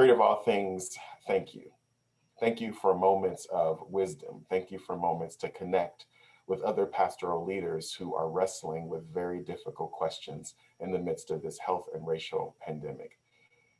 Creator of all things, thank you. Thank you for moments of wisdom. Thank you for moments to connect with other pastoral leaders who are wrestling with very difficult questions in the midst of this health and racial pandemic.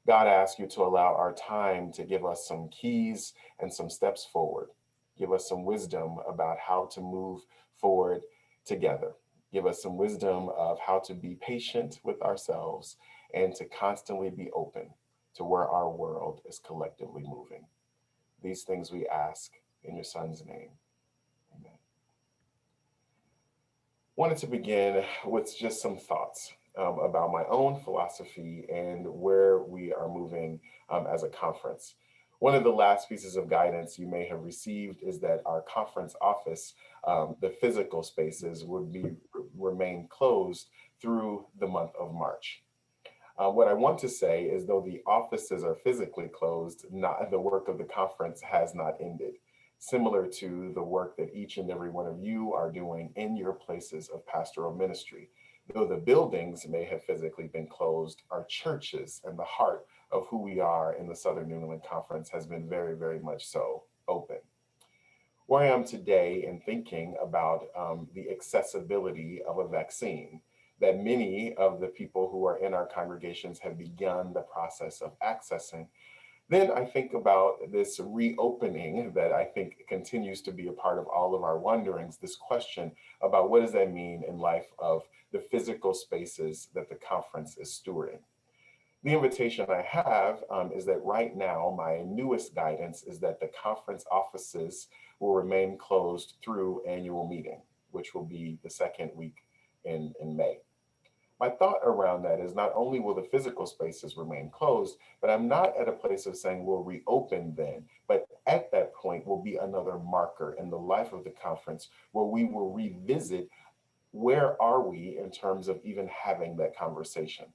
God, I ask you to allow our time to give us some keys and some steps forward. Give us some wisdom about how to move forward together. Give us some wisdom of how to be patient with ourselves and to constantly be open to where our world is collectively moving. These things we ask in your son's name. Amen. Wanted to begin with just some thoughts um, about my own philosophy and where we are moving um, as a conference. One of the last pieces of guidance you may have received is that our conference office, um, the physical spaces would be remain closed through the month of March. Uh, what I want to say is though the offices are physically closed, not the work of the conference has not ended, similar to the work that each and every one of you are doing in your places of pastoral ministry. Though the buildings may have physically been closed, our churches and the heart of who we are in the Southern New England Conference has been very, very much so open. Where I am today in thinking about um, the accessibility of a vaccine, that many of the people who are in our congregations have begun the process of accessing, then I think about this reopening that I think continues to be a part of all of our wonderings, this question about what does that mean in life of the physical spaces that the conference is stewarding. The invitation I have um, is that right now, my newest guidance is that the conference offices will remain closed through annual meeting, which will be the second week in, in May. My thought around that is not only will the physical spaces remain closed, but I'm not at a place of saying we'll reopen then, but at that point will be another marker in the life of the conference where we will revisit where are we in terms of even having that conversation.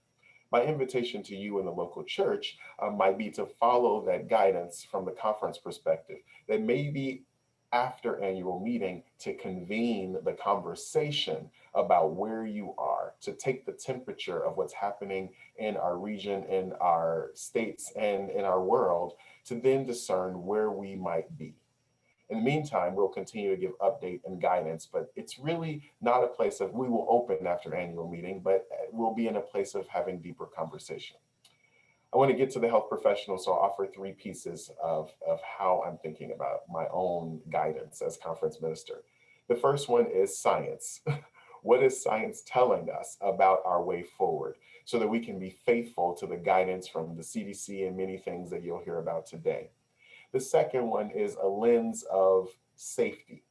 My invitation to you in the local church uh, might be to follow that guidance from the conference perspective, that maybe after annual meeting to convene the conversation about where you are, to take the temperature of what's happening in our region, in our states, and in our world, to then discern where we might be. In the meantime, we'll continue to give update and guidance, but it's really not a place of we will open after annual meeting, but we'll be in a place of having deeper conversation. I want to get to the health professional, so I'll offer three pieces of, of how I'm thinking about my own guidance as conference minister. The first one is science. what is science telling us about our way forward so that we can be faithful to the guidance from the CDC and many things that you'll hear about today. The second one is a lens of safety.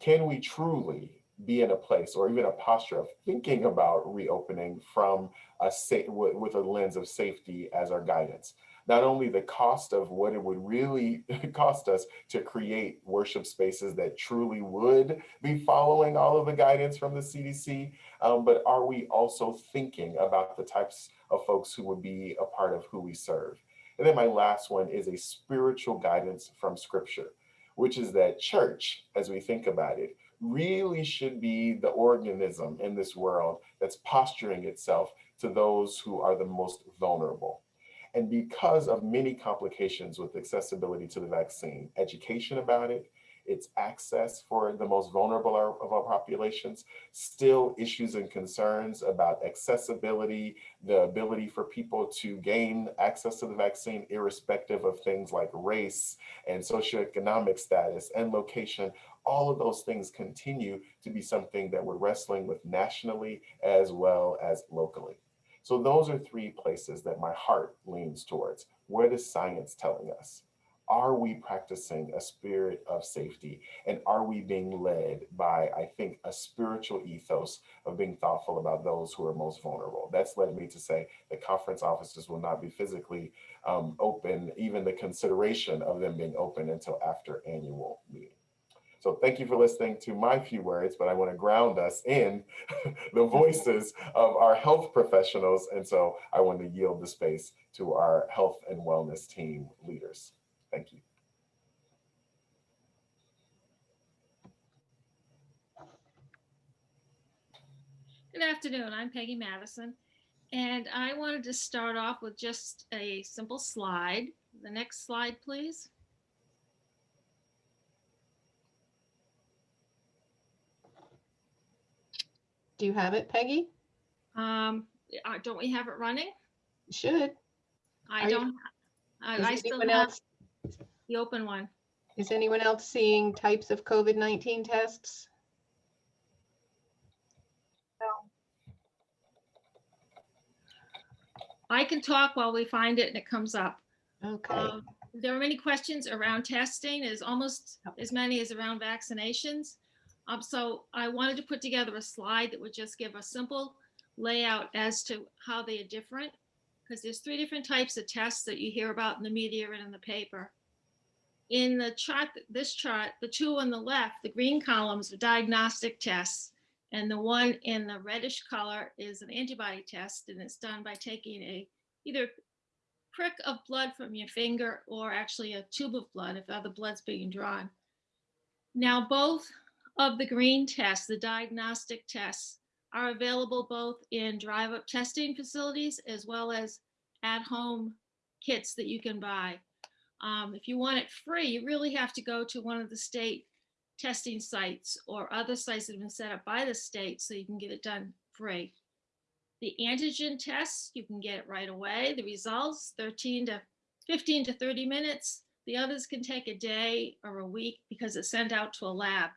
Can we truly be in a place or even a posture of thinking about reopening from a with a lens of safety as our guidance. Not only the cost of what it would really cost us to create worship spaces that truly would be following all of the guidance from the CDC, um, but are we also thinking about the types of folks who would be a part of who we serve? And then my last one is a spiritual guidance from scripture, which is that church, as we think about it, really should be the organism in this world that's posturing itself to those who are the most vulnerable. And because of many complications with accessibility to the vaccine, education about it, its access for the most vulnerable of our populations, still issues and concerns about accessibility, the ability for people to gain access to the vaccine irrespective of things like race and socioeconomic status and location, all of those things continue to be something that we're wrestling with nationally as well as locally. So those are three places that my heart leans towards. What is science telling us? Are we practicing a spirit of safety? And are we being led by, I think, a spiritual ethos of being thoughtful about those who are most vulnerable? That's led me to say the conference offices will not be physically um, open, even the consideration of them being open until after annual meeting. So thank you for listening to my few words, but I want to ground us in the voices of our health professionals. And so I want to yield the space to our health and wellness team leaders. Thank you. Good afternoon. I'm Peggy Madison, And I wanted to start off with just a simple slide. The next slide, please. Do you have it, Peggy? Um, uh, don't we have it running? You Should. I Are don't. I, Is I still anyone have else, the open one. is anyone else seeing types of COVID-19 tests? I can talk while we find it and it comes up. Okay, Um, There are many questions around testing, as almost as many as around vaccinations. Um, so I wanted to put together a slide that would just give a simple layout as to how they are different. Because there's three different types of tests that you hear about in the media and in the paper. In the chart, this chart, the two on the left, the green columns are diagnostic tests. And the one in the reddish color is an antibody test, and it's done by taking a either prick of blood from your finger or actually a tube of blood if other blood's being drawn. Now, both of the green tests, the diagnostic tests, are available both in drive-up testing facilities as well as at-home kits that you can buy. Um, if you want it free, you really have to go to one of the state testing sites or other sites that have been set up by the state so you can get it done free. The antigen tests, you can get it right away. The results, 13 to 15 to 30 minutes. The others can take a day or a week because it's sent out to a lab.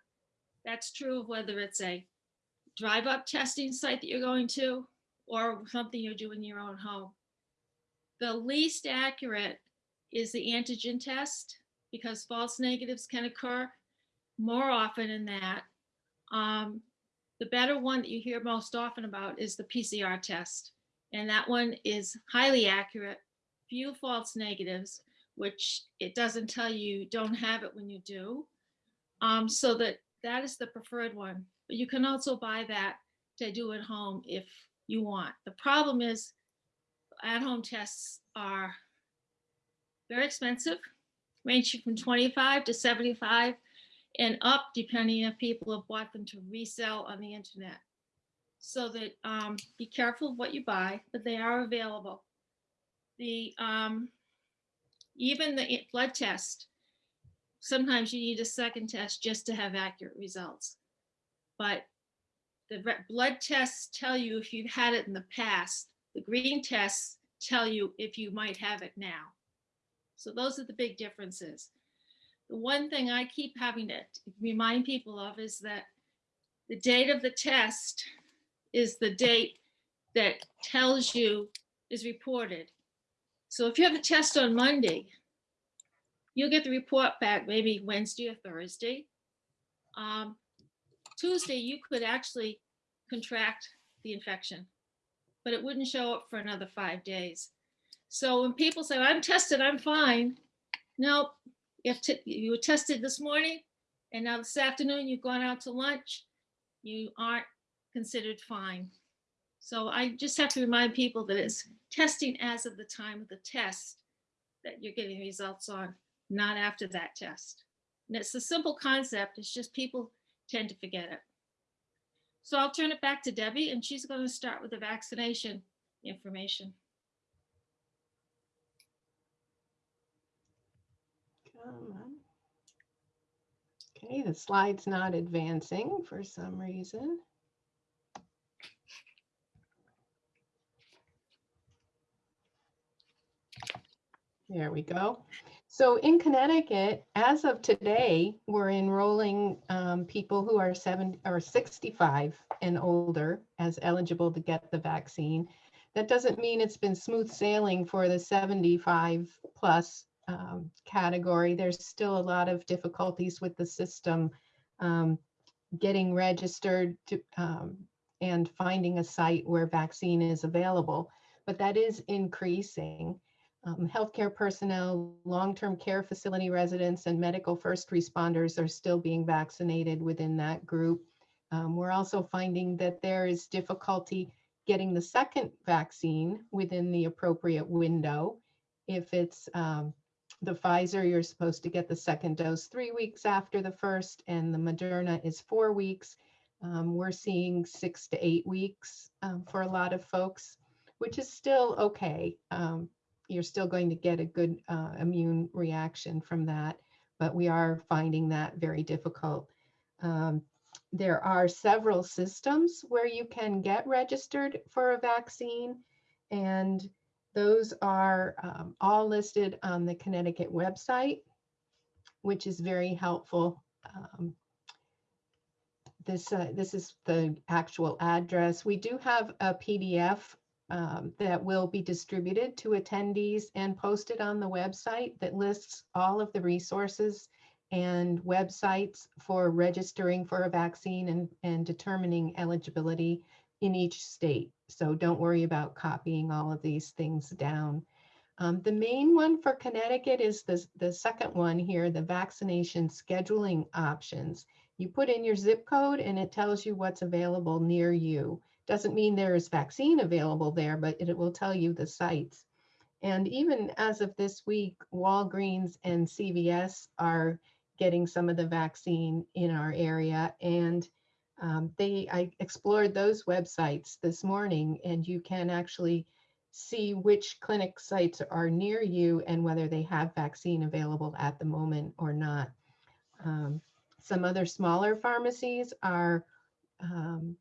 That's true of whether it's a drive up testing site that you're going to or something you're doing in your own home. The least accurate is the antigen test because false negatives can occur more often than that. Um, the better one that you hear most often about is the PCR test. And that one is highly accurate, few false negatives, which it doesn't tell you you don't have it when you do. Um, so that that is the preferred one. But you can also buy that to do at home if you want. The problem is at-home tests are very expensive, ranging from 25 to 75 and up depending if people have bought them to resell on the internet. So that um, be careful of what you buy, but they are available. The um, even the blood test, sometimes you need a second test just to have accurate results. But the blood tests tell you if you've had it in the past. The green tests tell you if you might have it now. So those are the big differences the one thing I keep having to remind people of is that the date of the test is the date that tells you is reported. So if you have a test on Monday, you'll get the report back maybe Wednesday or Thursday. Um, Tuesday, you could actually contract the infection, but it wouldn't show up for another five days. So when people say, I'm tested, I'm fine. Nope, if you were tested this morning and now this afternoon you've gone out to lunch, you aren't considered fine. So I just have to remind people that it's testing as of the time of the test that you're getting results on, not after that test. And it's a simple concept, it's just people tend to forget it. So I'll turn it back to Debbie and she's going to start with the vaccination information. come on. Okay, the slide's not advancing for some reason. There we go. So in Connecticut, as of today, we're enrolling um, people who are seven or 65 and older as eligible to get the vaccine. That doesn't mean it's been smooth sailing for the 75 plus um, category. There's still a lot of difficulties with the system um, getting registered to, um, and finding a site where vaccine is available, but that is increasing. Um, healthcare personnel, long-term care facility residents, and medical first responders are still being vaccinated within that group. Um, we're also finding that there is difficulty getting the second vaccine within the appropriate window. If it's um, the Pfizer, you're supposed to get the second dose three weeks after the first, and the Moderna is four weeks. Um, we're seeing six to eight weeks um, for a lot of folks. which is still okay. Um, you're still going to get a good uh, immune reaction from that, but we are finding that very difficult. Um, there are several systems where you can get registered for a vaccine, and those are um, all listed on the Connecticut website, which is very helpful. Um, this, uh, this is the actual address. We do have a PDF um, that will be distributed to attendees and posted on the website that lists all of the resources and websites for registering for a vaccine and, and determining eligibility in each state. So don't worry about copying all of these things down. Um, the main one for Connecticut is the, the second one here, the vaccination scheduling options. You put in your zip code and it tells you what's available near you. Doesn't mean there is vaccine available there, but it will tell you the sites. And even as of this week, Walgreens and CVS are getting some of the vaccine in our area. And um, they, I explored those websites this morning and you can actually see which clinic sites are near you and whether they have vaccine available at the moment or not. Um, some other smaller pharmacies are um,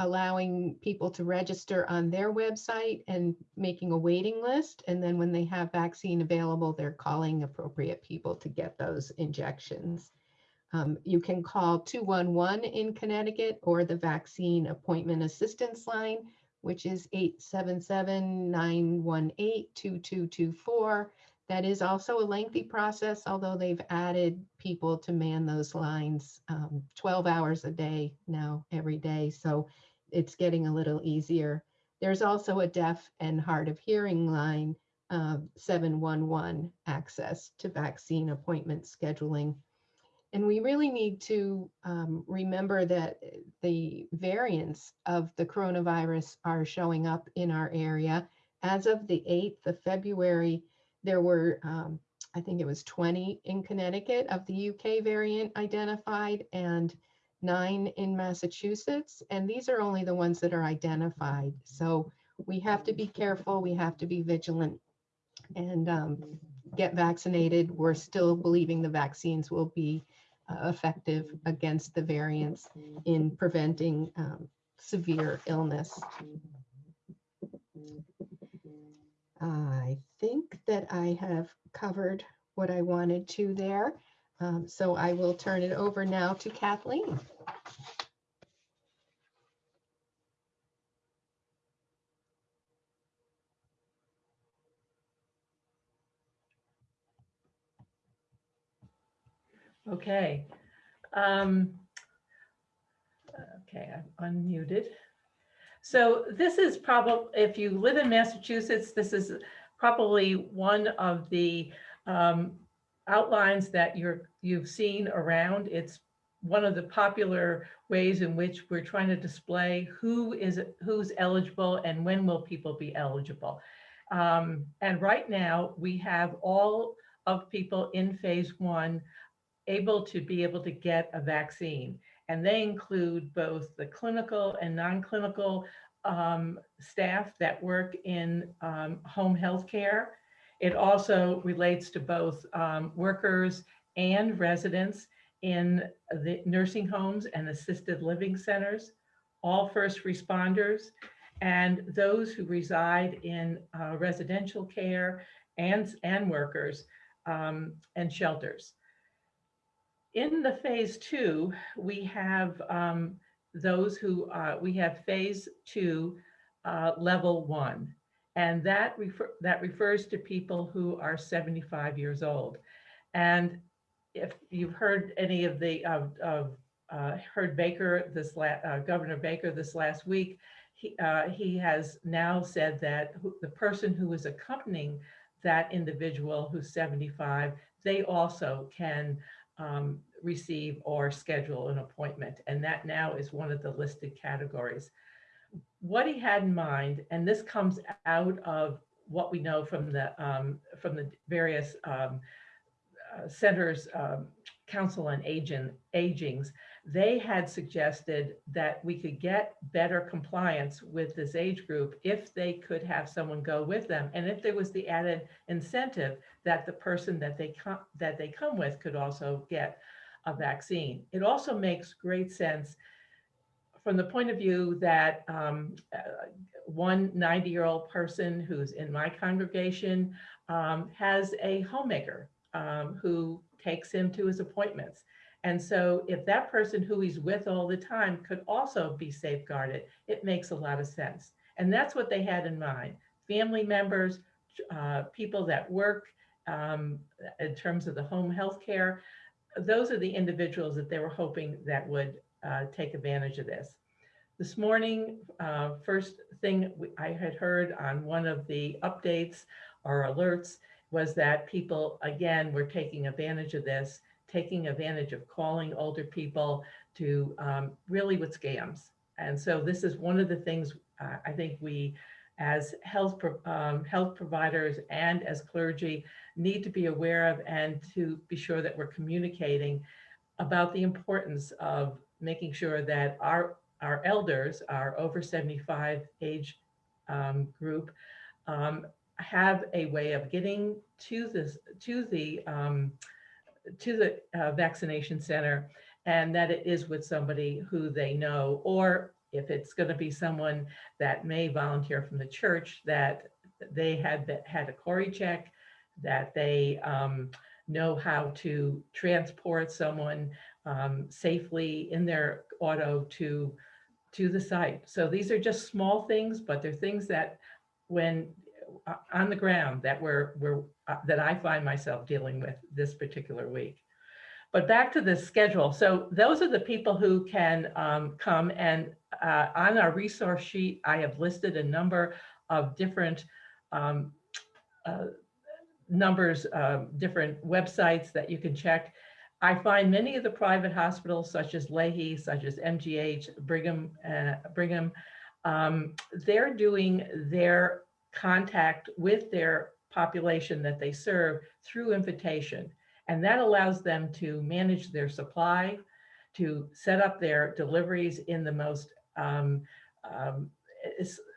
allowing people to register on their website and making a waiting list. And then when they have vaccine available, they're calling appropriate people to get those injections. Um, you can call 211 in Connecticut or the vaccine appointment assistance line, which is 877-918-2224. That is also a lengthy process, although they've added people to man those lines um, 12 hours a day now, every day. So it's getting a little easier. There's also a deaf and hard of hearing line, uh, 711 access to vaccine appointment scheduling. And we really need to um, remember that the variants of the coronavirus are showing up in our area. As of the 8th of February, there were, um, I think it was 20 in Connecticut of the UK variant identified and nine in Massachusetts. And these are only the ones that are identified. So we have to be careful, we have to be vigilant and um, get vaccinated. We're still believing the vaccines will be uh, effective against the variants in preventing um, severe illness. I think that I have covered what I wanted to there. Um, so I will turn it over now to Kathleen. Okay. Um, okay, I'm unmuted. So this is probably, if you live in Massachusetts, this is probably one of the um, outlines that you're, you've seen around. It's one of the popular ways in which we're trying to display who is, who's eligible and when will people be eligible. Um, and right now we have all of people in phase one able to be able to get a vaccine. And they include both the clinical and non-clinical um, staff that work in um, home health care. It also relates to both um, workers and residents in the nursing homes and assisted living centers, all first responders, and those who reside in uh, residential care and, and workers um, and shelters. In the phase two, we have um, those who, uh, we have phase two, uh, level one. And that, refer that refers to people who are 75 years old. And if you've heard any of the, of, uh, heard Baker, this uh, Governor Baker this last week, he, uh, he has now said that who, the person who is accompanying that individual who's 75, they also can um, receive or schedule an appointment. And that now is one of the listed categories. What he had in mind, and this comes out of what we know from the um, from the various um, uh, centers, um, council on aging, agings, they had suggested that we could get better compliance with this age group if they could have someone go with them. And if there was the added incentive that the person that they come, that they come with could also get a vaccine. It also makes great sense from the point of view that um, uh, one 90-year-old person who's in my congregation um, has a homemaker um, who takes him to his appointments. And so if that person who he's with all the time could also be safeguarded, it makes a lot of sense. And that's what they had in mind. Family members, uh, people that work um, in terms of the home health care, those are the individuals that they were hoping that would uh, take advantage of this. This morning, uh, first thing I had heard on one of the updates or alerts was that people, again, were taking advantage of this, taking advantage of calling older people to um, really with scams. And so this is one of the things uh, I think we, as health, pro- um, health providers and as clergy, need to be aware of and to be sure that we're communicating about the importance of making sure that our, our elders, our over 75 age um, group, um, have a way of getting to this, to the, um, to the uh, vaccination center and that it is with somebody who they know, or if it's going to be someone that may volunteer from the church, that they had, had a CORI check, that they um, know how to transport someone um, safely in their auto to, to the site. So these are just small things, but they're things that when uh, on the ground that we're, we're, uh, that I find myself dealing with this particular week. But back to the schedule. So those are the people who can um, come and uh, on our resource sheet, I have listed a number of different um, uh, numbers, different websites that you can check. I find many of the private hospitals such as Lahey, such as MGH, Brigham, uh, Brigham, um, they're doing their contact with their population that they serve through invitation. And that allows them to manage their supply, to set up their deliveries in the most um, um,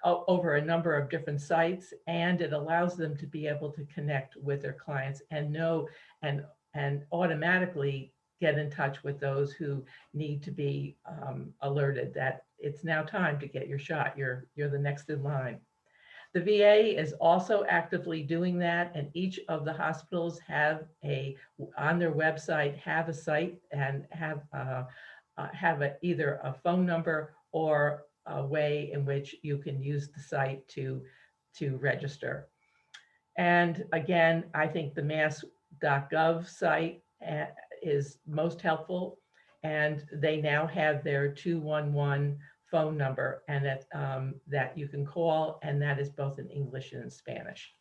over a number of different sites, and it allows them to be able to connect with their clients and know and and automatically get in touch with those who need to be um, alerted that it's now time to get your shot. You're you're the next in line. The VA is also actively doing that, and each of the hospitals have a on their website have a site and have uh, uh, have a, either a phone number or a way in which you can use the site to to register. And again, I think the mass.gov site uh, is most helpful, and they now have their 211 phone number and that, um, that you can call, and that is both in English and in Spanish.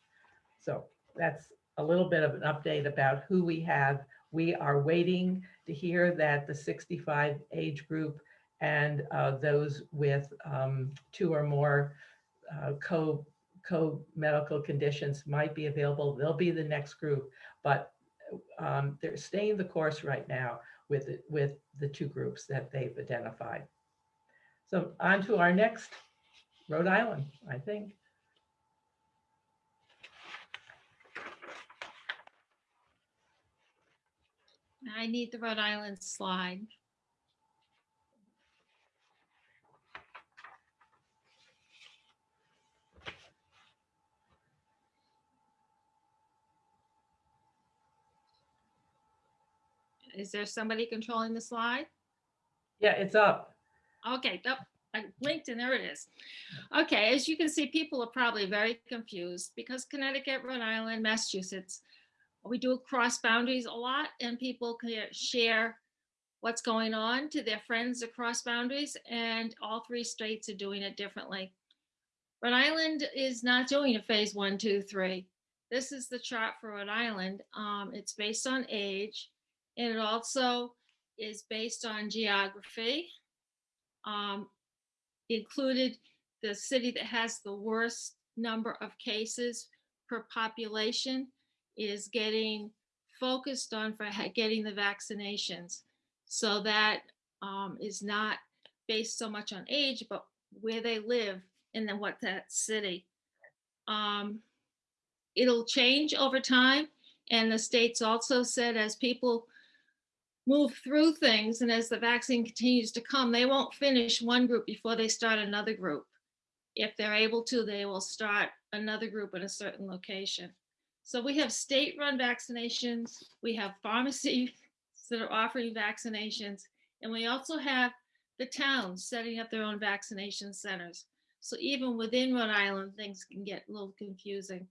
So that's a little bit of an update about who we have. We are waiting to hear that the 65 age group and uh, those with um, two or more uh, co, co-medical conditions might be available. They'll be the next group, but um, they're staying the course right now with, with the two groups that they've identified. So on to our next, Rhode Island, I think. I need the Rhode Island slide. Is there somebody controlling the slide? Yeah, it's up. Okay, oh, I blinked and there it is. Okay, as you can see, people are probably very confused because Connecticut, Rhode Island, Massachusetts, we do cross boundaries a lot and people can share what's going on to their friends across boundaries and all three states are doing it differently. Rhode Island is not doing a phase one, two, three. This is the chart for Rhode Island. Um, it's based on age it also is based on geography um, included the city that has the worst number of cases per population is getting focused on for getting the vaccinations so that um, is not based so much on age, but where they live and then what that city. Um, it'll change over time. And the states also said as people move through things and as the vaccine continues to come, they won't finish one group before they start another group. If they're able to, they will start another group in a certain location. So we have state-run vaccinations, we have pharmacies that are offering vaccinations, and we also have the towns setting up their own vaccination centers. So even within Rhode Island, things can get a little confusing.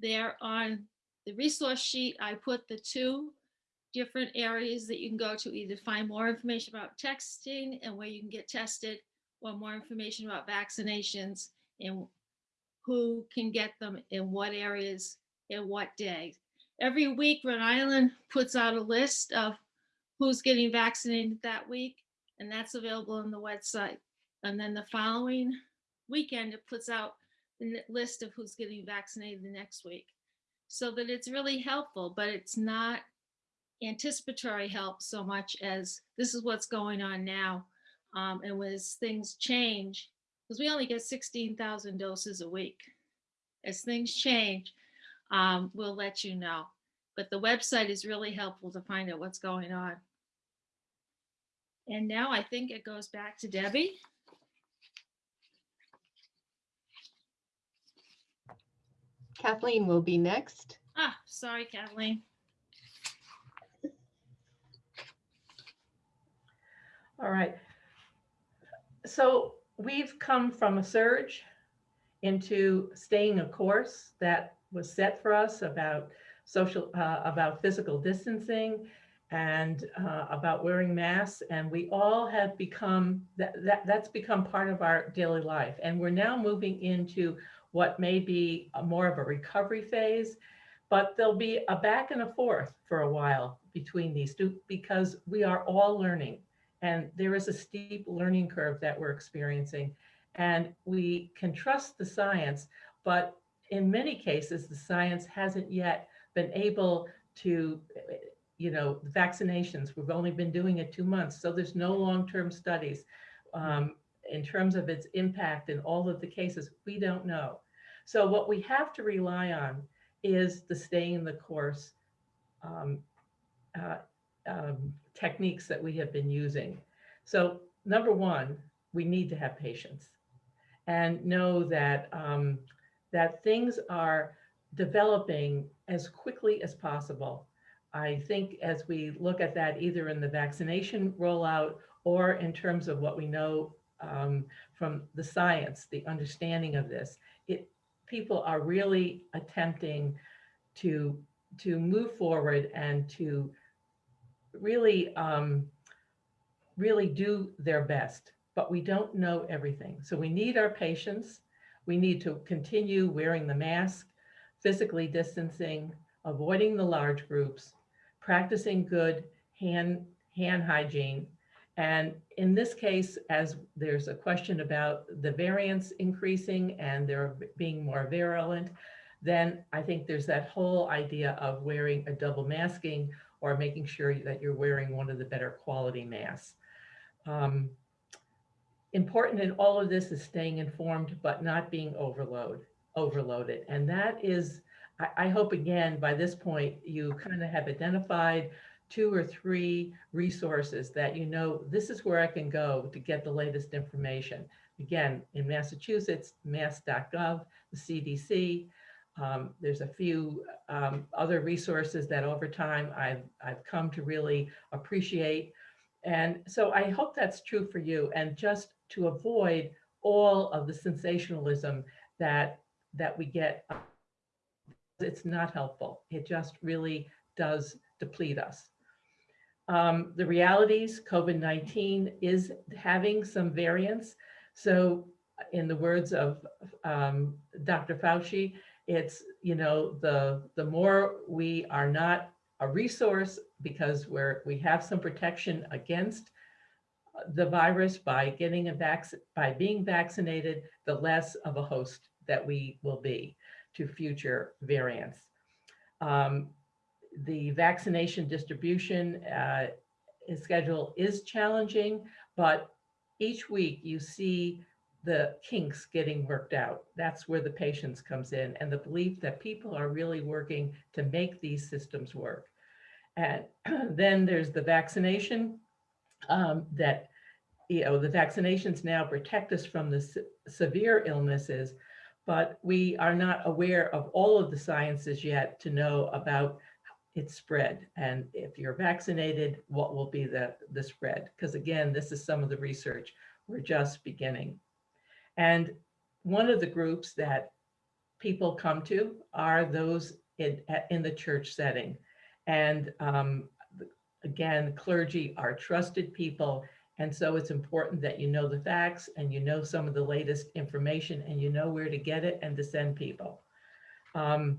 There on the resource sheet, I put the two different areas that you can go to either find more information about texting and where you can get tested or more information about vaccinations and who can get them in what areas and what day. Every week, Rhode Island puts out a list of who's getting vaccinated that week, and that's available on the website. And then the following weekend, it puts out the list of who's getting vaccinated the next week. So that it's really helpful, but it's not anticipatory help so much as this is what's going on now. Um, and as things change, because we only get 16,000 doses a week. As things change, um, we'll let you know. But the website is really helpful to find out what's going on. And now I think it goes back to Debbie. Kathleen will be next. Ah, sorry, Kathleen. All right. So we've come from a surge into staying a course that was set for us about social, uh, about physical distancing and uh, about wearing masks. And we all have become, that, that, that's become part of our daily life. And we're now moving into what may be more of a recovery phase, but there'll be a back and a forth for a while between these two because we are all learning. And there is a steep learning curve that we're experiencing. And we can trust the science, but in many cases, the science hasn't yet been able to, you know, the vaccinations, we've only been doing it two months, so there's no long-term studies. Um, in terms of its impact in all of the cases, we don't know. So what we have to rely on is the staying the course um, uh, um, techniques that we have been using. So number one, we need to have patience and know that um, that things are developing as quickly as possible. I think as we look at that either in the vaccination rollout or in terms of what we know um, from the science, the understanding of this, it people are really attempting to to move forward and to really um, really do their best. But we don't know everything, so we need our patience. We need to continue wearing the mask, physically distancing, avoiding the large groups, practicing good hand hand hygiene. And in this case, as there's a question about the variants increasing and they're being more virulent, then I think there's that whole idea of wearing a double masking or making sure that you're wearing one of the better quality masks. Um, important in all of this is staying informed, but not being overload, overloaded. And that is, I, I hope again, by this point, you kind of have identified two or three resources that you know, this is where I can go to get the latest information. Again, in Massachusetts, mass.gov, the CDC, um, there's a few um, other resources that over time I've, I've come to really appreciate. And so I hope that's true for you and just to avoid all of the sensationalism that, that we get. It's not helpful. It just really does deplete us. Um, the realities, COVID-19 is having some variants. So in the words of um, Dr. Fauci, it's, you know, the, the more we are not a resource because we're, we have some protection against the virus by getting a vac, by being vaccinated, the less of a host that we will be to future variants. Um, the vaccination distribution uh, schedule is challenging, but each week you see the kinks getting worked out. That's where the patience comes in and the belief that people are really working to make these systems work. And then there's the vaccination um, that, you know, the vaccinations now protect us from the se- severe illnesses, but we are not aware of all of the sciences yet to know about its spread. And if you're vaccinated, what will be the, the spread? Because again, this is some of the research. We're just beginning. And one of the groups that people come to are those in, in the church setting. And um, again, clergy are trusted people. And so it's important that you know the facts and you know some of the latest information and you know where to get it and to send people. Um,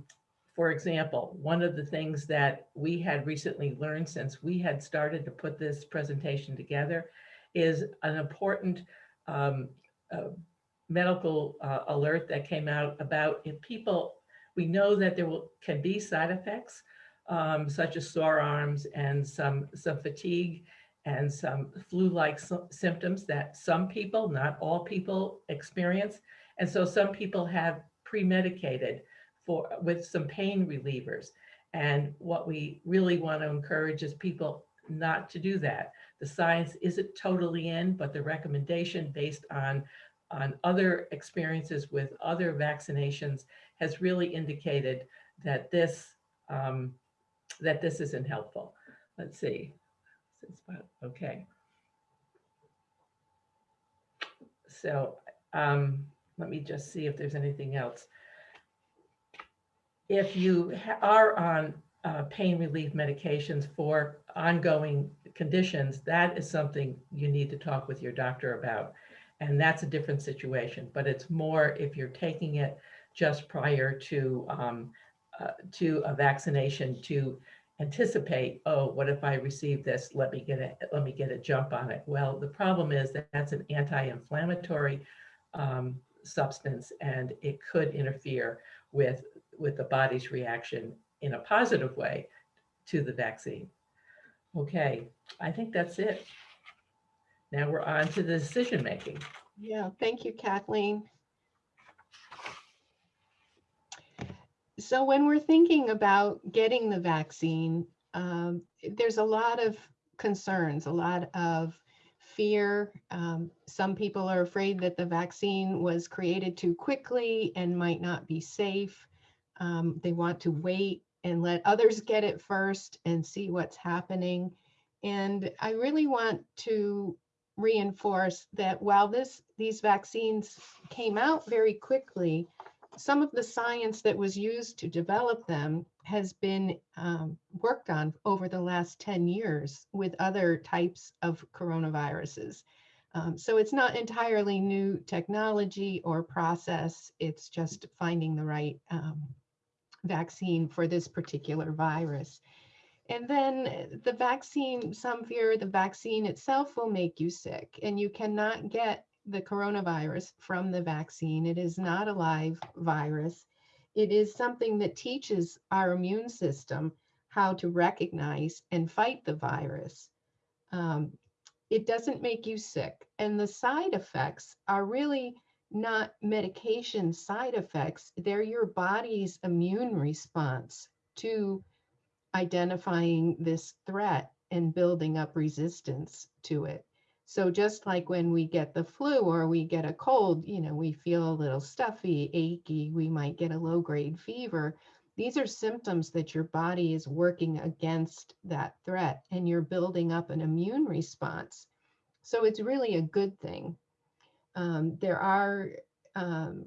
for example, one of the things that we had recently learned since we had started to put this presentation together is an important um, uh, medical uh, alert that came out about if people, we know that there will, can be side effects um, such as sore arms and some, some fatigue and some flu-like symptoms that some people, not all people experience. And so some people have pre-medicated for, with some pain relievers. And what we really want to encourage is people not to do that. The science isn't totally in, but the recommendation based on, on other experiences with other vaccinations has really indicated that this, um, that this isn't helpful. Let's see. Okay. So um, let me just see if there's anything else. If you are on uh, pain relief medications for ongoing conditions, that is something you need to talk with your doctor about. And that's a different situation, but it's more if you're taking it just prior to um, uh, to a vaccination to anticipate, oh, what if I receive this? Let me get it, let me get a jump on it. Well, the problem is that that's an anti-inflammatory um, substance and it could interfere with, with the body's reaction in a positive way to the vaccine. Okay, I think that's it. Now we're on to the decision making. Yeah, thank you, Kathleen. So when we're thinking about getting the vaccine, um, there's a lot of concerns, a lot of fear. Um, some people are afraid that the vaccine was created too quickly and might not be safe. Um, they want to wait and let others get it first and see what's happening. And I really want to reinforce that while this these vaccines came out very quickly, some of the science that was used to develop them has been um, worked on over the last 10 years with other types of coronaviruses. Um, so it's not entirely new technology or process, it's just finding the right um, vaccine for this particular virus. And then the vaccine, some fear the vaccine itself will make you sick, and you cannot get the coronavirus from the vaccine. It is not a live virus. It is something that teaches our immune system how to recognize and fight the virus. Um, it doesn't make you sick. And the side effects are really not medication side effects, they're your body's immune response to identifying this threat and building up resistance to it. So just like when we get the flu or we get a cold, you know, we feel a little stuffy, achy, we might get a low grade fever. These are symptoms that your body is working against that threat and you're building up an immune response. So it's really a good thing. Um, there are, um,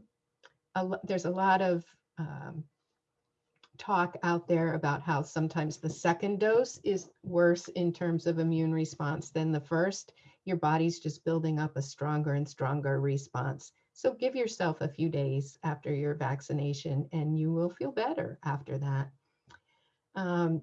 a, there's a lot of um, talk out there about how sometimes the second dose is worse in terms of immune response than the first. Your body's just building up a stronger and stronger response. So give yourself a few days after your vaccination and you will feel better after that. Um,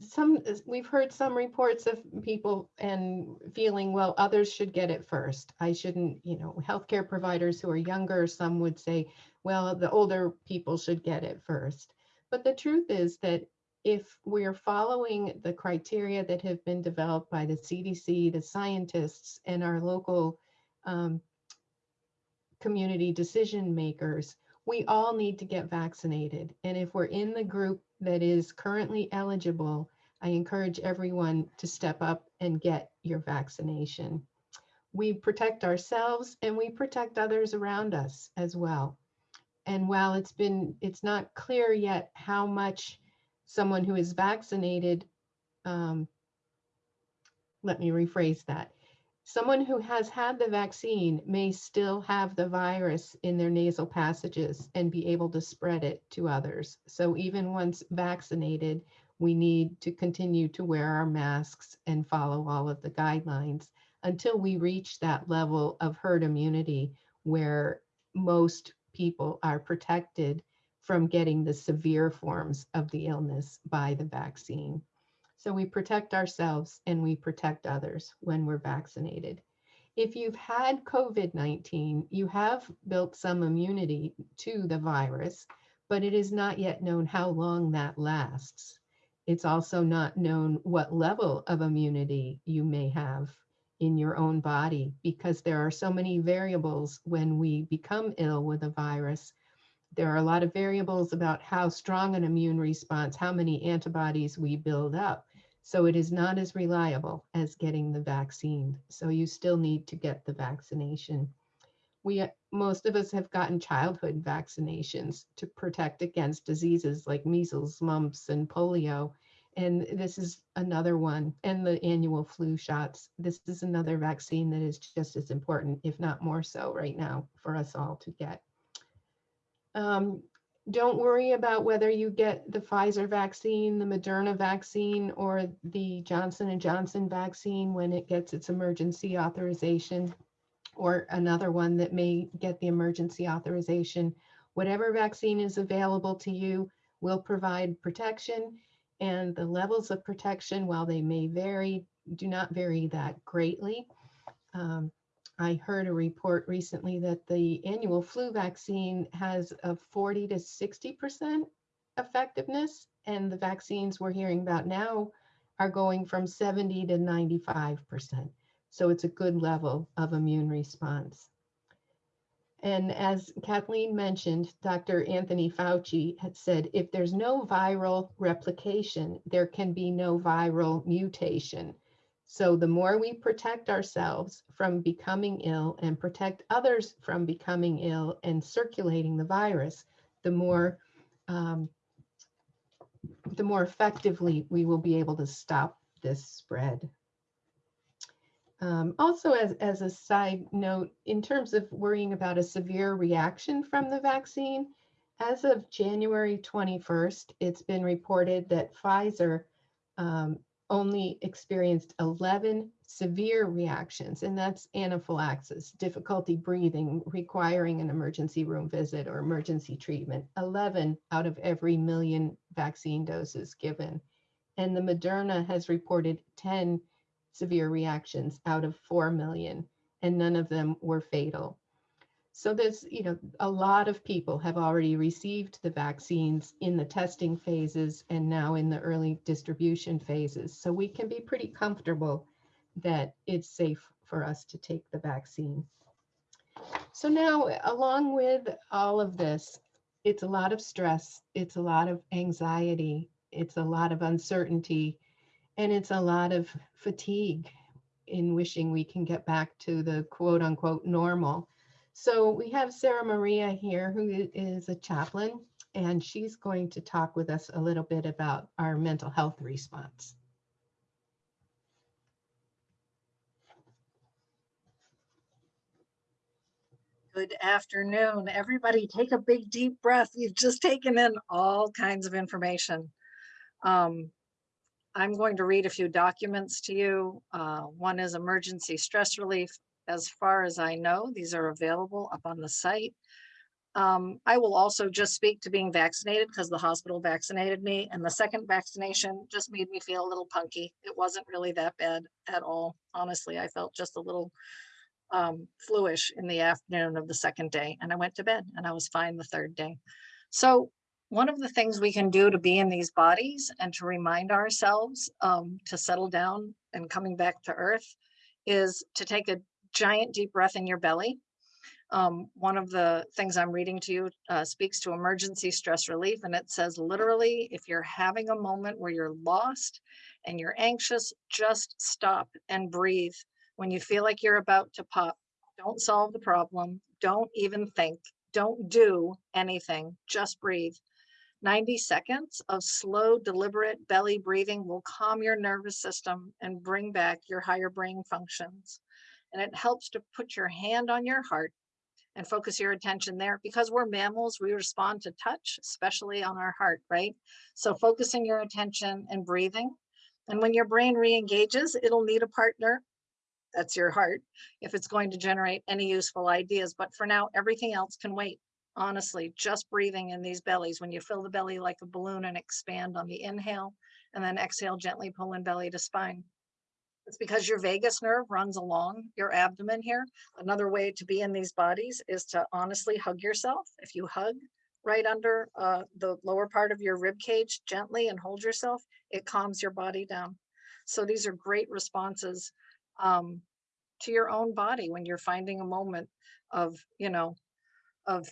some, we've heard some reports of people and feeling, well, others should get it first. I shouldn't, you know, healthcare providers who are younger, some would say, well, the older people should get it first. But the truth is that if we're following the criteria that have been developed by the CDC, the scientists, and our local um, community decision makers, we all need to get vaccinated. And if we're in the group that is currently eligible, I encourage everyone to step up and get your vaccination. We protect ourselves and we protect others around us as well. And while it's been, it's not clear yet how much someone who is vaccinated, um, let me rephrase that. Someone who has had the vaccine may still have the virus in their nasal passages and be able to spread it to others. So even once vaccinated, we need to continue to wear our masks and follow all of the guidelines until we reach that level of herd immunity where most people are protected from getting the severe forms of the illness by the vaccine. So we protect ourselves and we protect others when we're vaccinated. If you've had COVID 19, you have built some immunity to the virus, but it is not yet known how long that lasts. It's also not known what level of immunity you may have in your own body because there are so many variables when we become ill with a virus. There are a lot of variables about how strong an immune response, how many antibodies we build up. So it is not as reliable as getting the vaccine. So you still need to get the vaccination. We, most of us have gotten childhood vaccinations to protect against diseases like measles, mumps, and polio. And this is another one, and the annual flu shots. This is another vaccine that is just as important, if not more so, right now for us all to get. Um, don't worry about whether you get the Pfizer vaccine, the Moderna vaccine, or the Johnson and Johnson vaccine when it gets its emergency authorization, or another one that may get the emergency authorization. Whatever vaccine is available to you will provide protection, and the levels of protection, while they may vary, do not vary that greatly. Um, I heard a report recently that the annual flu vaccine has a 40 to 60% effectiveness, and the vaccines we're hearing about now are going from 70 to 95%. So it's a good level of immune response. And as Kathleen mentioned, Dr. Anthony Fauci had said, if there's no viral replication, there can be no viral mutation. So the more we protect ourselves from becoming ill and protect others from becoming ill and circulating the virus, the more um, the more effectively we will be able to stop this spread. Um, also, as, as a side note, in terms of worrying about a severe reaction from the vaccine, as of January 21st, it's been reported that Pfizer um, only experienced 11 severe reactions, and that's anaphylaxis, difficulty breathing, requiring an emergency room visit or emergency treatment, 11 out of every million vaccine doses given. And the Moderna has reported 10 severe reactions out of 4 million, and none of them were fatal. So there's, you know, a lot of people have already received the vaccines in the testing phases and now in the early distribution phases. So we can be pretty comfortable that it's safe for us to take the vaccine. So now, along with all of this, it's a lot of stress, it's a lot of anxiety, it's a lot of uncertainty, and it's a lot of fatigue in wishing we can get back to the quote unquote normal. So we have Sarah Maria here, who is a chaplain, and she's going to talk with us a little bit about our mental health response. Good afternoon, everybody. Take a big deep breath. You've just taken in all kinds of information. Um, I'm going to read a few documents to you. Uh, one is emergency stress relief. As far as I know, these are available up on the site. Um, I will also just speak to being vaccinated because the hospital vaccinated me and the second vaccination just made me feel a little punky. It wasn't really that bad at all. Honestly, I felt just a little um, fluish in the afternoon of the second day and I went to bed and I was fine the third day. So one of the things we can do to be in these bodies and to remind ourselves um, to settle down and coming back to earth is to take a giant deep breath in your belly. Um, one of the things I'm reading to you uh, speaks to emergency stress relief, and it says literally, if you're having a moment where you're lost and you're anxious, just stop and breathe. When you feel like you're about to pop, don't solve the problem, don't even think, don't do anything, just breathe. 90 seconds of slow, deliberate belly breathing will calm your nervous system and bring back your higher brain functions. And it helps to put your hand on your heart and focus your attention there because we're mammals, we respond to touch, especially on our heart, right? So focusing your attention and breathing. And when your brain re-engages, it'll need a partner. That's your heart, if it's going to generate any useful ideas. But for now, everything else can wait honestly, just breathing in these bellies, when you fill the belly like a balloon and expand on the inhale, and then exhale, gently pull in belly to spine. It's because your vagus nerve runs along your abdomen here. Another way to be in these bodies is to honestly hug yourself. If you hug right under uh, the lower part of your rib cage gently and hold yourself, it calms your body down. So these are great responses um, to your own body when you're finding a moment of, you know, of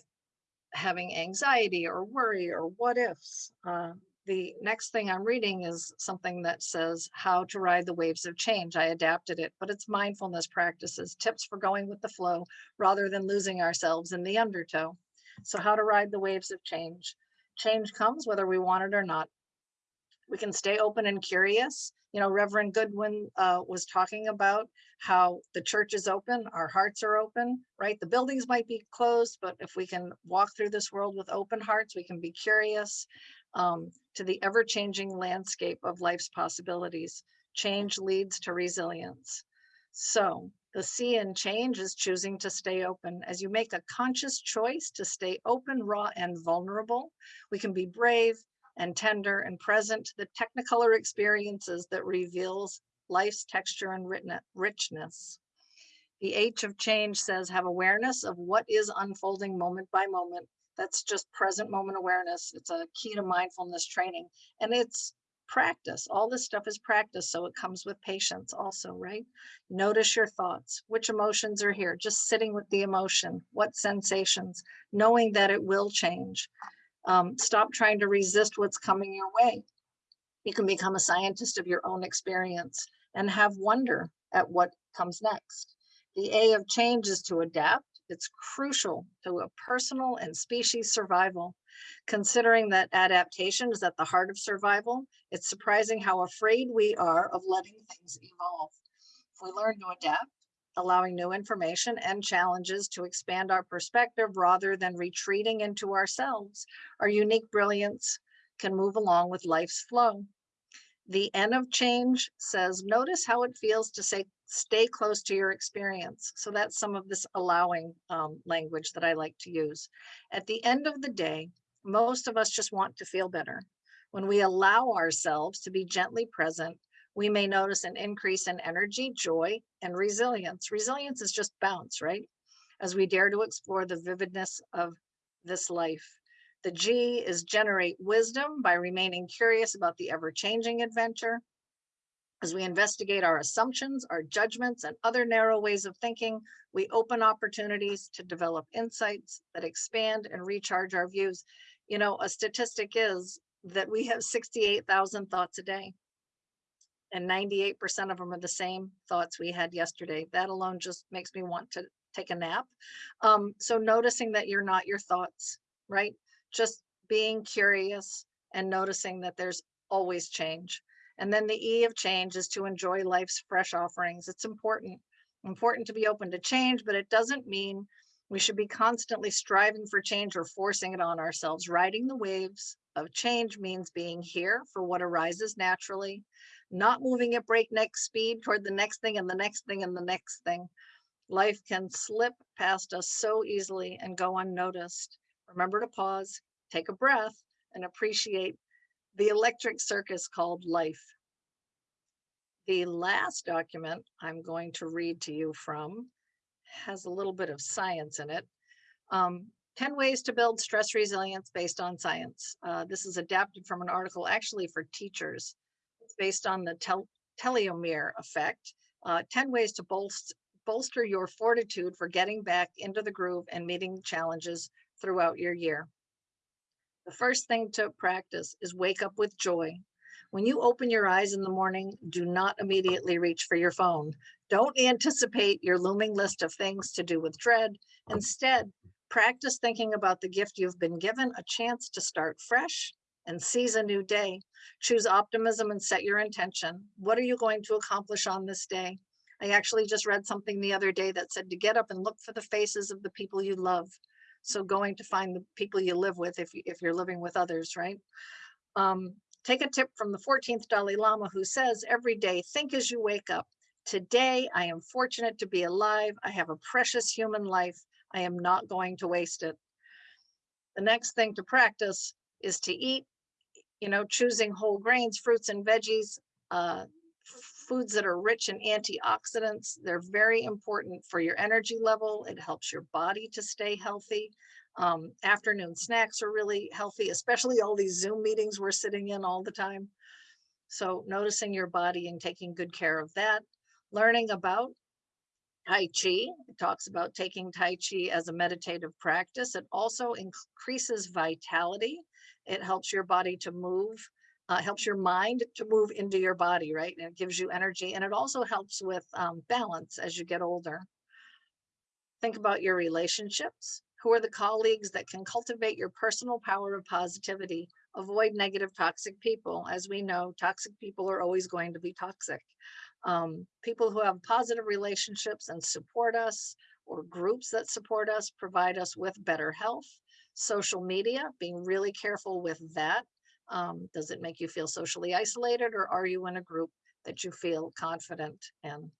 having anxiety or worry or what ifs. Uh, the next thing I'm reading is something that says how to ride the waves of change. I adapted it, but it's mindfulness practices, tips for going with the flow rather than losing ourselves in the undertow. So how to ride the waves of change. Change comes whether we want it or not. We can stay open and curious. You know, Reverend Goodwin uh, was talking about how the church is open, our hearts are open, right? The buildings might be closed, but if we can walk through this world with open hearts, we can be curious um, to the ever-changing landscape of life's possibilities. Change leads to resilience. So the C in change is choosing to stay open. As you make a conscious choice to stay open, raw, and vulnerable, we can be brave and tender and present the technicolor experiences that reveals life's texture and richness. The H of change says have awareness of what is unfolding moment by moment. That's just present moment awareness. It's a key to mindfulness training and it's practice. All this stuff is practice. So it comes with patience also, right? Notice your thoughts, which emotions are here, just sitting with the emotion, what sensations, knowing that it will change. Um, stop trying to resist what's coming your way. You can become a scientist of your own experience and have wonder at what comes next. The A of change is to adapt. It's crucial to a personal and species survival. Considering that adaptation is at the heart of survival, it's surprising how afraid we are of letting things evolve. If we learn to adapt, allowing new information and challenges to expand our perspective rather than retreating into ourselves, our unique brilliance can move along with life's flow. The N of change says, notice how it feels to say, stay close to your experience. So that's some of this allowing um, language that I like to use. At the end of the day, most of us just want to feel better. When we allow ourselves to be gently present, we may notice an increase in energy, joy, and resilience. Resilience is just bounce, right? As we dare to explore the vividness of this life. The G is generate wisdom by remaining curious about the ever-changing adventure. As we investigate our assumptions, our judgments, and other narrow ways of thinking, we open opportunities to develop insights that expand and recharge our views. You know, a statistic is that we have 68,000 thoughts a day and 98% of them are the same thoughts we had yesterday. That alone just makes me want to take a nap. Um, so noticing that you're not your thoughts, right? Just being curious and noticing that there's always change. And then the E of change is to enjoy life's fresh offerings. It's important, important to be open to change, but it doesn't mean we should be constantly striving for change or forcing it on ourselves. Riding the waves of change means being here for what arises naturally, not moving at breakneck speed toward the next thing and the next thing and the next thing. Life can slip past us so easily and go unnoticed. Remember to pause, take a breath, and appreciate the electric circus called life. The last document I'm going to read to you from has a little bit of science in it. Um, 10 ways to build stress resilience based on science. Uh, this is adapted from an article actually for teachers. Based on the tel- telomere effect. Uh, 10 ways to bolster, bolster your fortitude for getting back into the groove and meeting challenges throughout your year. The first thing to practice is wake up with joy. When you open your eyes in the morning, do not immediately reach for your phone. Don't anticipate your looming list of things to do with dread. Instead, practice thinking about the gift you've been given, a chance to start fresh and seize a new day. Choose optimism and set your intention. What are you going to accomplish on this day? I actually just read something the other day that said to get up and look for the faces of the people you love. So going to find the people you live with if, you, if you're living with others, right? Um, take a tip from the 14th Dalai Lama who says every day, think as you wake up. Today, I am fortunate to be alive. I have a precious human life. I am not going to waste it. The next thing to practice is to eat, you know, choosing whole grains, fruits and veggies, uh, foods that are rich in antioxidants. They're very important for your energy level. It helps your body to stay healthy. Um, afternoon snacks are really healthy, especially all these Zoom meetings we're sitting in all the time. So noticing your body and taking good care of that. Learning about Tai Chi, it talks about taking Tai Chi as a meditative practice. It also increases vitality. It helps your body to move, uh, helps your mind to move into your body, right? And it gives you energy. And it also helps with um, balance as you get older. Think about your relationships. Who are the colleagues that can cultivate your personal power of positivity? Avoid negative, toxic people. As we know, toxic people are always going to be toxic. Um, people who have positive relationships and support us, or groups that support us, provide us with better health. Social media, being really careful with that. Um, does it make you feel socially isolated, or are you in a group that you feel confident in?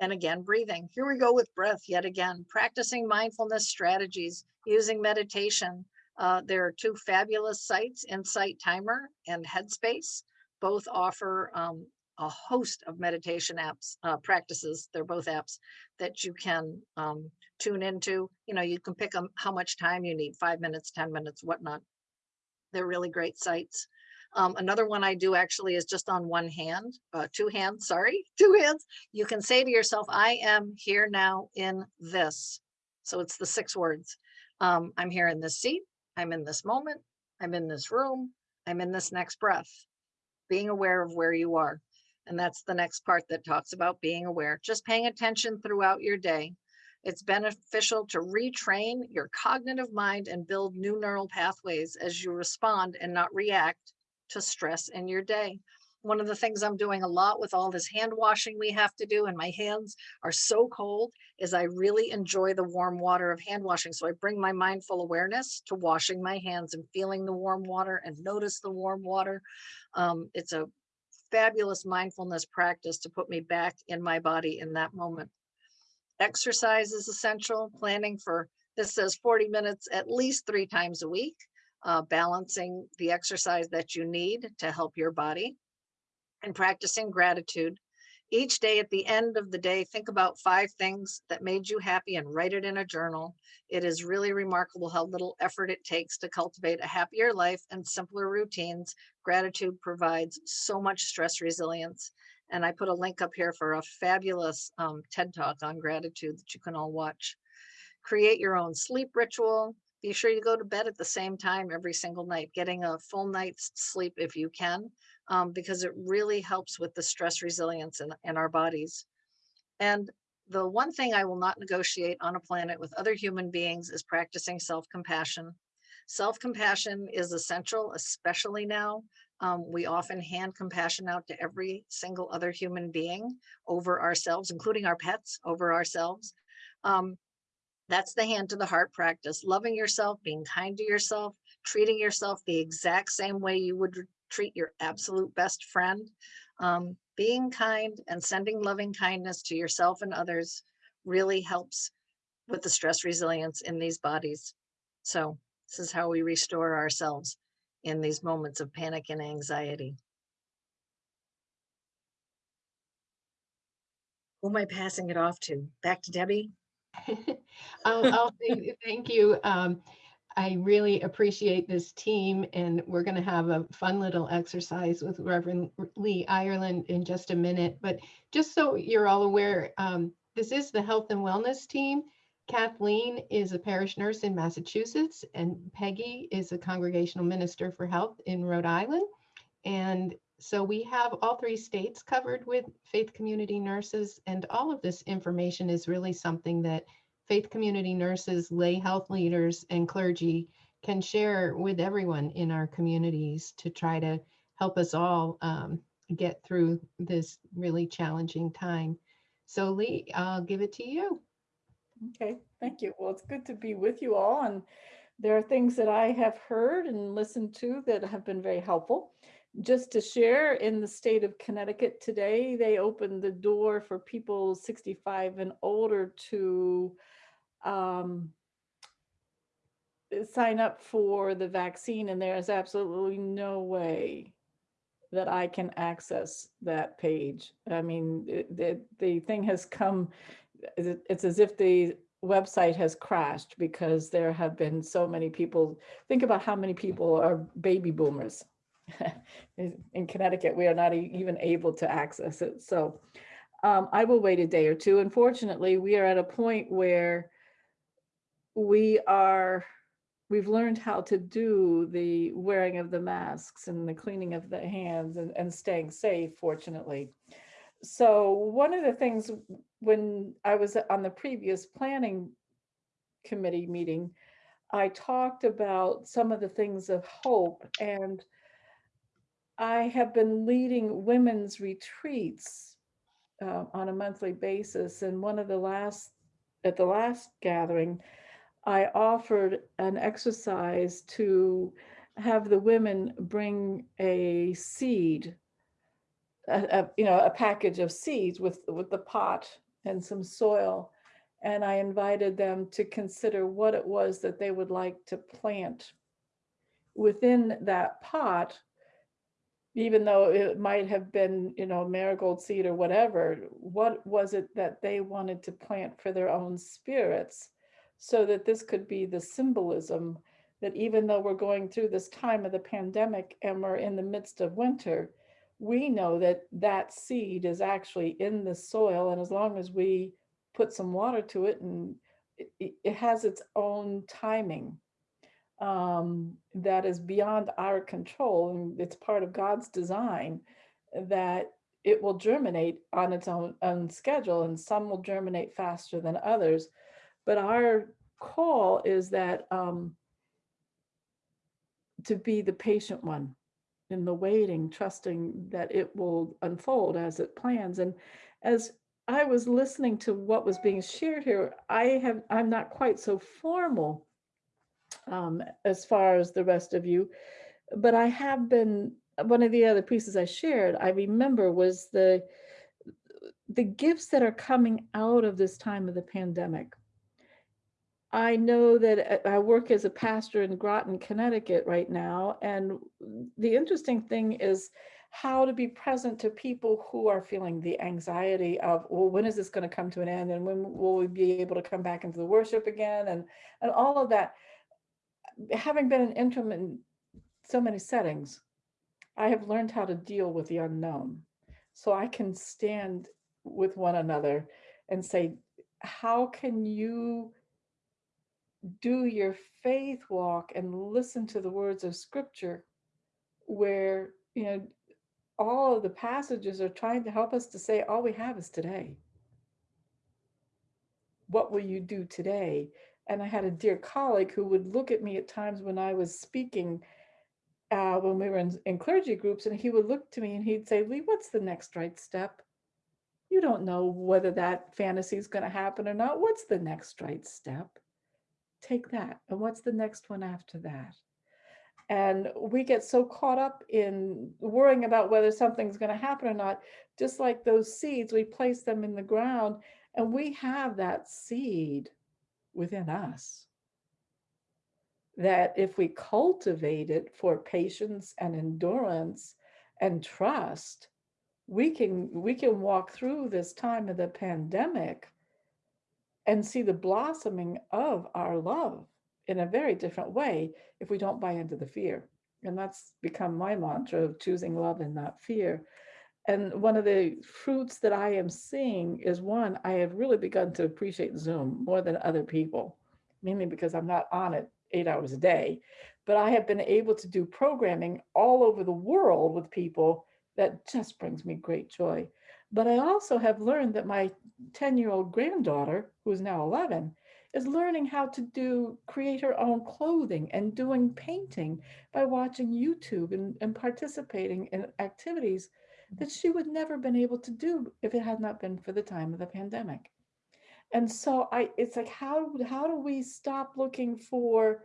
And again, breathing. Here we go with breath yet again, practicing mindfulness strategies, using meditation. Uh, there are two fabulous sites, Insight Timer and Headspace. Both offer um, a host of meditation apps, uh, practices. They're both apps that you can um, tune into. You know, you can pick them how much time you need, five minutes, 10 minutes, whatnot. They're really great sites. Um, another one I do actually is just on one hand, uh, two hands, sorry, two hands. You can say to yourself, I am here now in this. So it's the six words. Um, I'm here in this seat. I'm in this moment. I'm in this room. I'm in this next breath. Being aware of where you are. And that's the next part that talks about being aware, just paying attention throughout your day. It's beneficial to retrain your cognitive mind and build new neural pathways as you respond and not react to stress in your day. One of the things I'm doing a lot with all this hand washing we have to do, and my hands are so cold, is I really enjoy the warm water of hand washing. So I bring my mindful awareness to washing my hands and feeling the warm water and notice the warm water. Um, it's a fabulous mindfulness practice to put me back in my body in that moment. Exercise is essential, planning for, this says 40 minutes at least three times a week, uh, balancing the exercise that you need to help your body and practicing gratitude. Each day at the end of the day, think about five things that made you happy and write it in a journal. It is really remarkable how little effort it takes to cultivate a happier life and simpler routines. Gratitude provides so much stress resilience. And I put a link up here for a fabulous um, TED talk on gratitude that you can all watch. Create your own sleep ritual. Be sure you go to bed at the same time every single night, getting a full night's sleep if you can, um, because it really helps with the stress resilience in, in our bodies. And the one thing I will not negotiate on a planet with other human beings is practicing self-compassion. Self-compassion is essential, especially now. Um, we often hand compassion out to every single other human being over ourselves, including our pets, over ourselves. Um, that's the hand to the heart practice. Loving yourself, being kind to yourself, treating yourself the exact same way you would treat your absolute best friend. Um, being kind and sending loving kindness to yourself and others really helps with the stress resilience in these bodies. So this is how we restore ourselves in these moments of panic and anxiety. Who am I passing it off to? Back to Debbie? I'll, I'll thank you. Um, I really appreciate this team and we're going to have a fun little exercise with Reverend Lee Ireland in just a minute. But just so you're all aware, um, this is the health and wellness team. Kathleen is a parish nurse in Massachusetts and Peggy is a congregational minister for health in Rhode Island. And so we have all three states covered with faith community nurses and all of this information is really something that faith community nurses, lay health leaders and clergy can share with everyone in our communities to try to help us all um, get through this really challenging time. So Lee, I'll give it to you. Okay, thank you. Well, it's good to be with you all and there are things that I have heard and listened to that have been very helpful. Just to share, in the state of Connecticut today, they opened the door for people 65 and older to um, sign up for the vaccine and there is absolutely no way that I can access that page. I mean, it- the, the thing has come, it's as if the website has crashed because there have been so many people. Think about how many people are baby boomers. In Connecticut, we are not even able to access it. So um, I will wait a day or two. Unfortunately, we are at a point where we are, we've learned how to do the wearing of the masks and the cleaning of the hands and, and staying safe, fortunately. So one of the things when I was on the previous planning committee meeting, I talked about some of the things of hope and I have been leading women's retreats uh, on a monthly basis. And one of the last, at the last gathering, I offered an exercise to have the women bring a seed, a, a- you know, a package of seeds with, with the pot and some soil. And I invited them to consider what it was that they would like to plant within that pot even though it might have been, you know, marigold seed or whatever, what was it that they wanted to plant for their own spirits? So that this could be the symbolism that even though we're going through this time of the pandemic and we're in the midst of winter, we know that that seed is actually in the soil. And as long as we put some water to it and it, it- has its own timing um, that is beyond our control and it's part of God's design that it will germinate on its own, own schedule and some will germinate faster than others. But our call is that um, to be the patient one in the waiting, trusting that it will unfold as it plans. And as I was listening to what was being shared here, I have, I'm not quite so formal um, as far as the rest of you. But I have been, one of the other pieces I shared, I remember was the, the gifts that are coming out of this time of the pandemic. I know that uh, I work as a pastor in Groton, Connecticut right now. And the interesting thing is how to be present to people who are feeling the anxiety of, well, when is this going to come to an end? And when will we be able to come back into the worship again? And, and all of that having been an interim in so many settings, I have learned how to deal with the unknown. So I can stand with one another and say, how can you do your faith walk and listen to the words of scripture where, you know, all of the passages are trying to help us to say all we have is today. What will you do today? And I had a dear colleague who would look at me at times when I was speaking uh, when we were in, in clergy groups, and he would look to me and he'd say, Lee, what's the next right step? You don't know whether that fantasy is going to happen or not. What's the next right step? Take that. And what's the next one after that? And we get so caught up in worrying about whether something's going to happen or not. Just like those seeds, we place them in the ground and we have that seed within us. That if we cultivate it for patience and endurance and trust, we can we can walk through this time of the pandemic and see the blossoming of our love in a very different way if we don't buy into the fear. And that's become my mantra of choosing love and not fear. And one of the fruits that I am seeing is one, I have really begun to appreciate Zoom more than other people, mainly because I'm not on it eight hours a day. But I have been able to do programming all over the world with people that just brings me great joy. But I also have learned that my 10 year old granddaughter, who is now 11, is learning how to do create her own clothing and doing painting by watching YouTube and, and participating in activities that she would never been able to do if it had not been for the time of the pandemic. And so I it's like how how do we stop looking for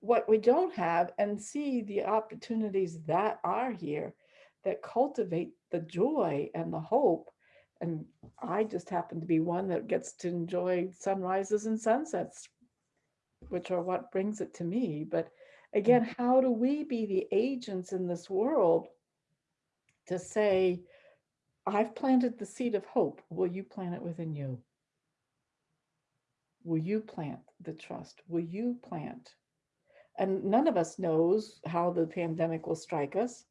what we don't have and see the opportunities that are here that cultivate the joy and the hope and I just happen to be one that gets to enjoy sunrises and sunsets, which are what brings it to me. But again, mm-hmm. how do we be the agents in this world to say, I've planted the seed of hope. Will you plant it within you? Will you plant the trust? Will you plant? And none of us knows how the pandemic will strike us,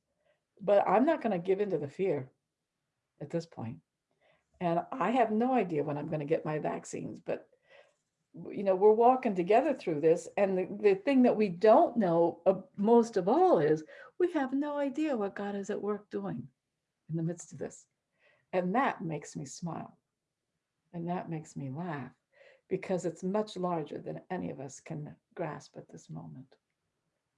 but I'm not going to give into the fear at this point. And I have no idea when I'm going to get my vaccines, but you know, we're walking together through this. And the, the thing that we don't know uh, most of all is we have no idea what God is at work doing in the midst of this. And that makes me smile. And that makes me laugh because it's much larger than any of us can grasp at this moment.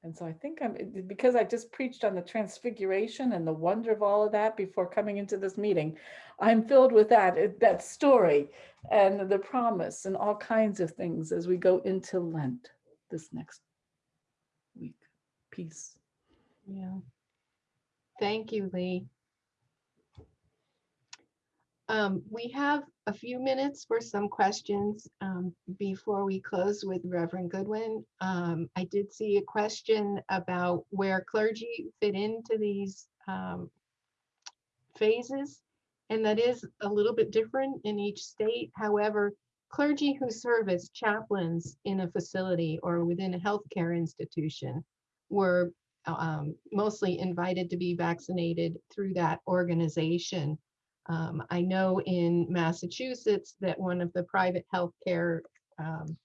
And so I think I'm, because I just preached on the transfiguration and the wonder of all of that before coming into this meeting, I'm filled with that, eh, that story and the promise and all kinds of things as we go into Lent this next week. Peace. Yeah. Thank you, Lee. Um, we have a few minutes for some questions um, before we close with Reverend Goodwin. Um, I did see a question about where clergy fit into these um, phases. And that is a little bit different in each state. However, clergy who serve as chaplains in a facility or within a healthcare institution were um, mostly invited to be vaccinated through that organization. Um, I know in Massachusetts that one of the private healthcare um,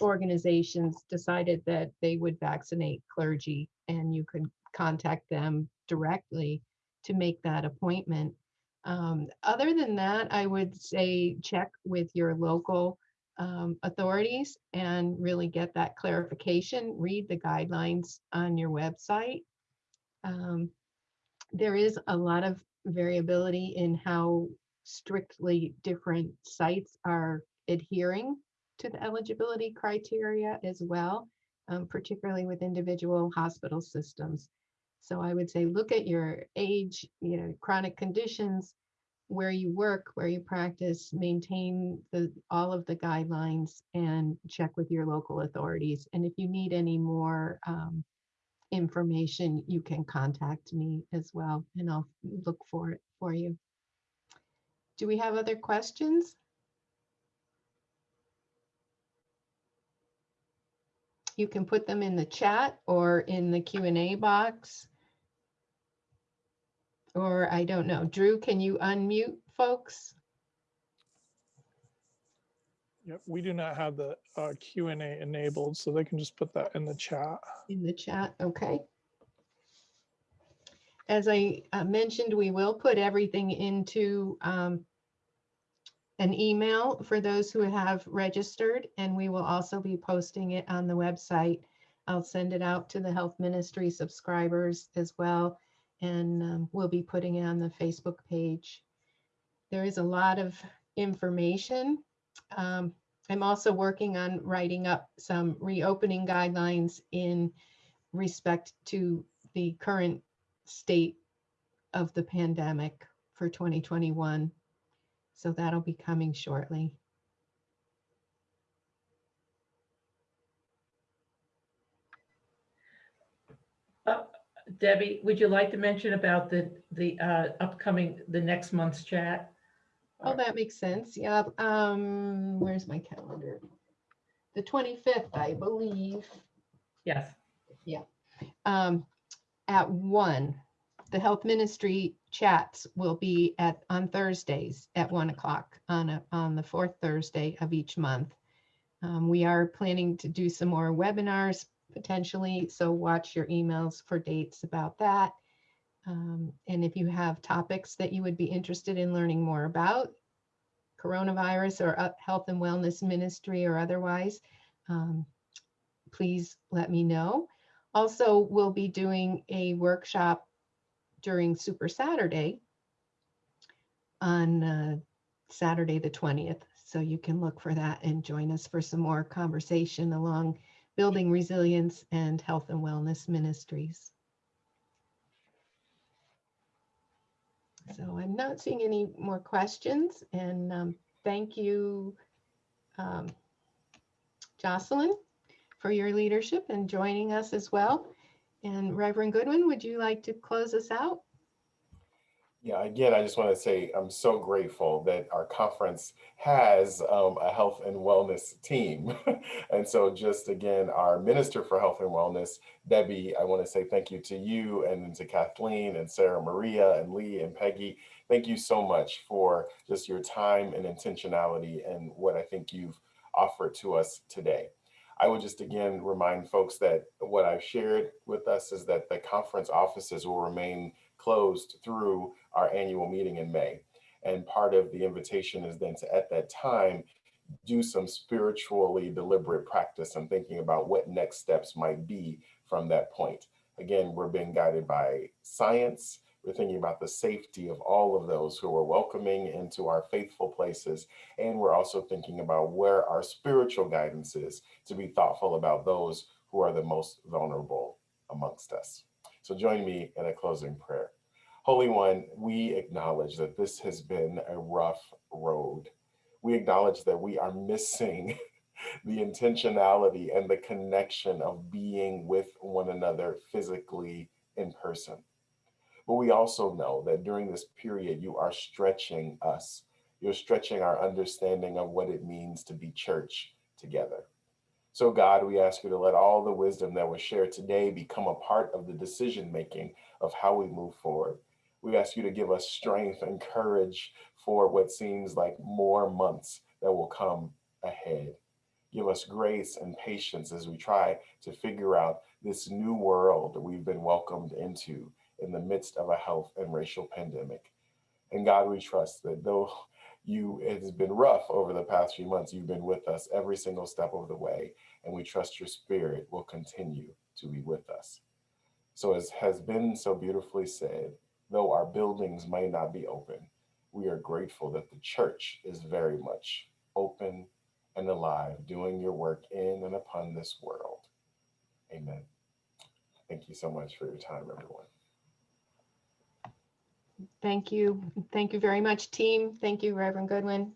organizations decided that they would vaccinate clergy and you could contact them directly to make that appointment. Um, other than that, I would say check with your local um, authorities and really get that clarification. Read the guidelines on your website. Um, there is a lot of variability in how strictly different sites are adhering to the eligibility criteria as well, um, particularly with individual hospital systems. So I would say look at your age, you know, chronic conditions, where you work, where you practice, maintain the all of the guidelines and check with your local authorities. And if you need any more um, information, you can contact me as well and I'll look for it for you. Do we have other questions? You can put them in the chat or in the Q and A box. Or I don't know. Drew, can you unmute folks? Yep, we do not have the uh, Q and A enabled, so they can just put that in the chat. In the chat, okay. As I uh, mentioned, we will put everything into um, an email for those who have registered, and we will also be posting it on the website. I'll send it out to the health ministry subscribers as well, and um, we'll be putting it on the Facebook page. There is a lot of information. Um, I'm also working on writing up some reopening guidelines in respect to the current state of the pandemic for 2021. So that'll be coming shortly. Debbie, would you like to mention about the, the uh, upcoming, the next month's chat? Oh, that makes sense. Yeah. Um, where's my calendar? The 25th, I believe, Yes, Yeah. um, at one. The health ministry chats will be at, on Thursdays at one o'clock on, a- on the fourth Thursday of each month. Um, we are planning to do some more webinars potentially, so watch your emails for dates about that. Um, and if you have topics that you would be interested in learning more about, coronavirus or health and wellness ministry or otherwise, um, please let me know. Also, we'll be doing a workshop during Super Saturday on uh, Saturday, the 20th. So you can look for that and join us for some more conversation along building resilience and health and wellness ministries. So I'm not seeing any more questions and um, thank you, um, Jocelyn, for your leadership and joining us as well. And Reverend Goodwin, would you like to close us out? Yeah, again, I just want to say I'm so grateful that our conference has um, a health and wellness team. and so, just again, our Minister for Health and Wellness, Debbie, I want to say thank you to you and to Kathleen and Sarah Maria and Lee and Peggy. Thank you so much for just your time and intentionality and what I think you've offered to us today. I would just again remind folks that what I've shared with us is that the conference offices will remain closed through our annual meeting in May. And part of the invitation is then to, at that time, do some spiritually deliberate practice and thinking about what next steps might be from that point. Again, we're being guided by science. We're thinking about the safety of all of those who are welcoming into our faithful places. And we're also thinking about where our spiritual guidance is to be thoughtful about those who are the most vulnerable amongst us. So join me in a closing prayer. Holy One, we acknowledge that this has been a rough road. We acknowledge that we are missing the intentionality and the connection of being with one another physically in person. But we also know that during this period, you are stretching us. You're stretching our understanding of what it means to be church together. So, God, we ask you to let all the wisdom that was shared today become a part of the decision making of how we move forward. We ask you to give us strength and courage for what seems like more months that will come ahead. Give us grace and patience as we try to figure out this new world that we've been welcomed into in the midst of a health and racial pandemic. And God, we trust that though you it has been rough over the past few months, you've been with us every single step of the way, and we trust your spirit will continue to be with us. So as has been so beautifully said, though our buildings may not be open, we are grateful that the church is very much open and alive, doing your work in and upon this world. Amen. Thank you so much for your time, everyone. Thank you. Thank you very much, team. Thank you, Reverend Goodwin.